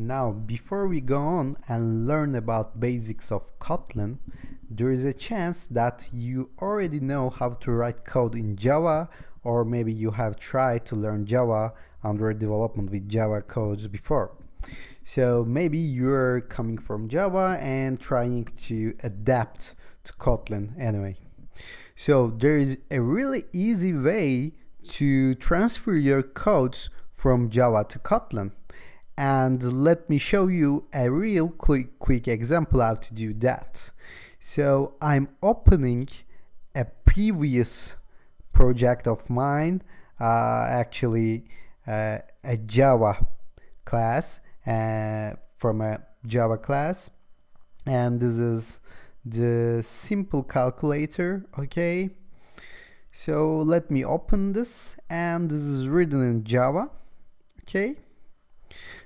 Now, before we go on and learn about basics of Kotlin, there is a chance that you already know how to write code in Java, or maybe you have tried to learn Java Android development with Java codes before. So maybe you're coming from Java and trying to adapt to Kotlin anyway. So there is a really easy way to transfer your codes from Java to Kotlin and let me show you a real quick, quick example how to do that. So I'm opening a previous project of mine, uh, actually uh, a Java class uh, from a Java class. And this is the simple calculator okay? So let me open this and this is written in Java okay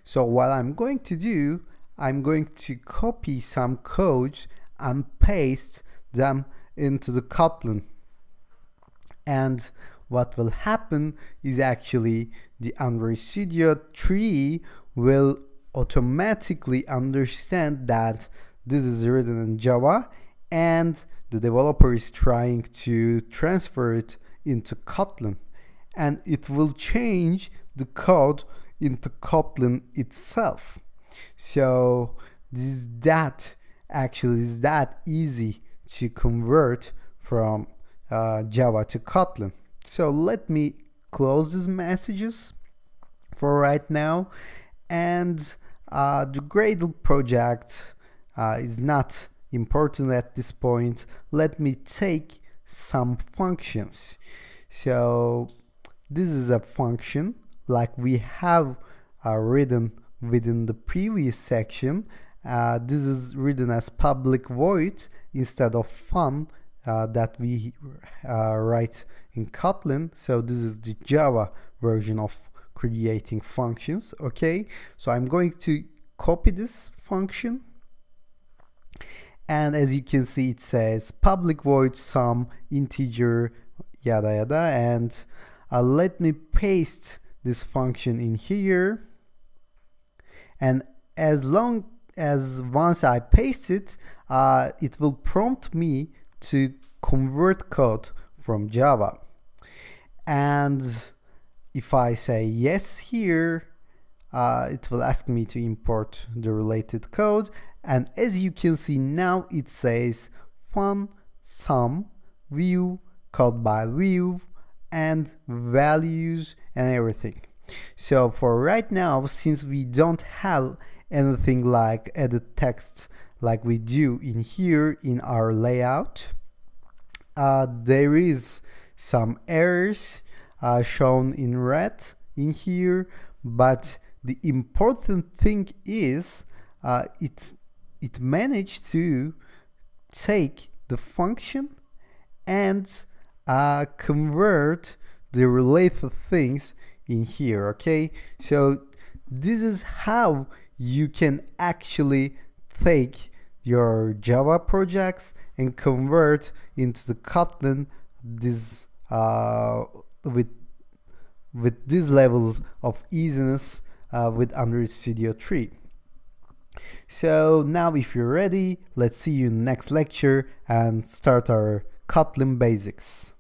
so what I'm going to do, I'm going to copy some codes and paste them into the Kotlin. And what will happen is actually the Android Studio 3 will automatically understand that this is written in Java and the developer is trying to transfer it into Kotlin and it will change the code into Kotlin itself. So this is that actually is that easy to convert from uh, Java to Kotlin. So let me close these messages for right now and uh, the Gradle project uh, is not important at this point. Let me take some functions. So this is a function like we have uh, written within the previous section. Uh, this is written as public void instead of fun uh, that we uh, write in Kotlin. So this is the Java version of creating functions. Okay, so I'm going to copy this function. And as you can see, it says public void sum integer yada yada. And uh, let me paste this function in here. And as long as once I paste it uh, it will prompt me to convert code from Java. And if I say yes here uh, it will ask me to import the related code. And as you can see now it says fun sum view code by view and values and everything. So for right now, since we don't have anything like edit text like we do in here in our layout, uh, there is some errors uh, shown in red in here, but the important thing is uh, it, it managed to take the function and uh, convert the related things in here okay so this is how you can actually take your Java projects and convert into the Kotlin this uh, with with these levels of easiness uh, with Android Studio 3. So now if you're ready, let's see you next lecture and start our Kotlin basics.